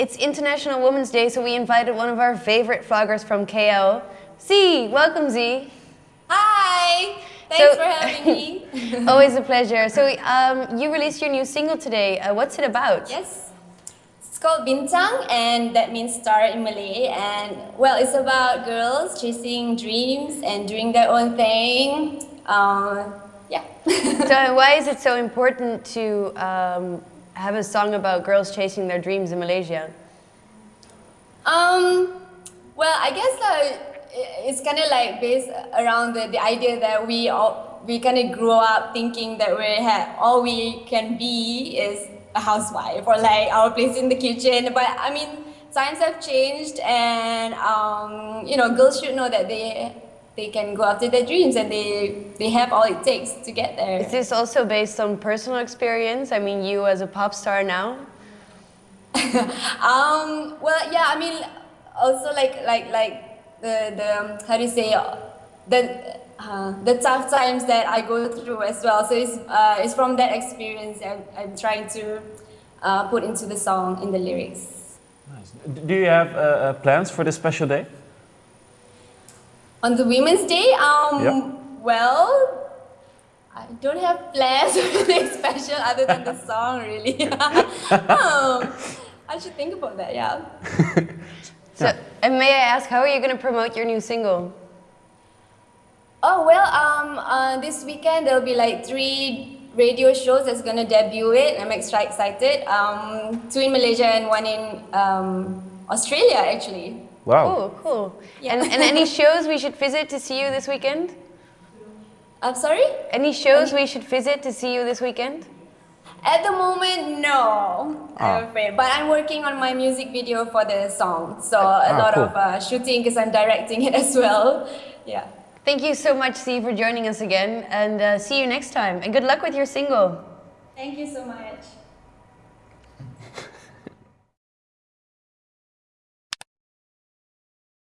it's International Women's Day, so we invited one of our favorite vloggers from KL. Z, welcome Z. Hi, thanks so, for having me. always a pleasure. So um, you released your new single today. Uh, what's it about? Yes, it's called Bintang and that means star in Malay. And well, it's about girls chasing dreams and doing their own thing. Uh, yeah. so why is it so important to um, have a song about girls chasing their dreams in Malaysia? Um, well, I guess uh, it's kind of like based around the, the idea that we all, we kind of grow up thinking that we have all we can be is a housewife or like our place in the kitchen. But I mean, times have changed, and um, you know, girls should know that they they can go after their dreams and they, they have all it takes to get there. Is this also based on personal experience? I mean, you as a pop star now? um, well, yeah, I mean, also like, like, like the, the um, how do you say, the, uh, the tough times that I go through as well. So it's, uh, it's from that experience I'm, I'm trying to uh, put into the song, in the lyrics. Nice. Do you have uh, uh, plans for this special day? On the Women's Day, um, yep. well, I don't have plans really special other than the song, really. um, I should think about that, yeah. so, and may I ask, how are you going to promote your new single? Oh, well, um, uh, this weekend there'll be like three radio shows that's going to debut it. I'm extra excited. Um, two in Malaysia and one in um, Australia, actually. Wow. Cool, cool. Yeah. And, and any shows we should visit to see you this weekend? I'm sorry? Any shows any? we should visit to see you this weekend? At the moment, no, ah. I'm afraid. But I'm working on my music video for the song. So a ah, lot cool. of uh, shooting because I'm directing it as well. Yeah. Thank you so much, Z, for joining us again. And uh, see you next time. And good luck with your single. Thank you so much.